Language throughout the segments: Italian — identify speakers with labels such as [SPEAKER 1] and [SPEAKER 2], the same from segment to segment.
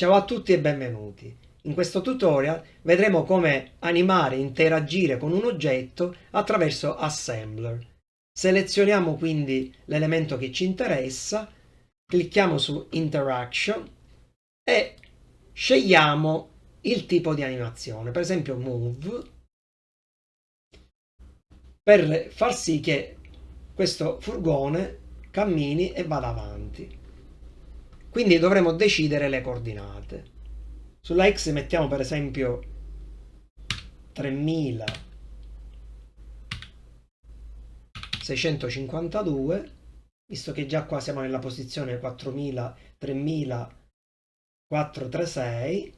[SPEAKER 1] Ciao a tutti e benvenuti. In questo tutorial vedremo come animare e interagire con un oggetto attraverso Assembler. Selezioniamo quindi l'elemento che ci interessa, clicchiamo su Interaction e scegliamo il tipo di animazione, per esempio Move, per far sì che questo furgone cammini e vada avanti. Quindi dovremo decidere le coordinate. Sulla x mettiamo per esempio 3652, visto che già qua siamo nella posizione 4000, 3436.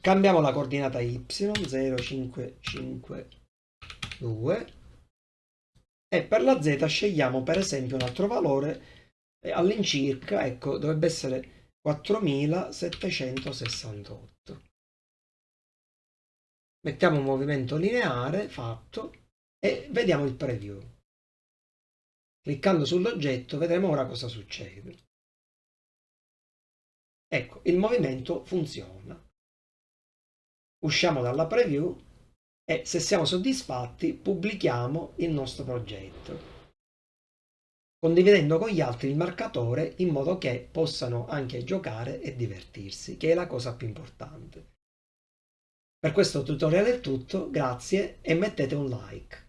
[SPEAKER 1] Cambiamo la coordinata y 0552 e per la z scegliamo per esempio un altro valore all'incirca, ecco, dovrebbe essere 4768. Mettiamo un movimento lineare fatto e vediamo il preview. Cliccando sull'oggetto vedremo ora cosa succede. Ecco, il movimento funziona. Usciamo dalla preview e se siamo soddisfatti pubblichiamo il nostro progetto condividendo con gli altri il marcatore in modo che possano anche giocare e divertirsi, che è la cosa più importante. Per questo tutorial è tutto, grazie e mettete un like.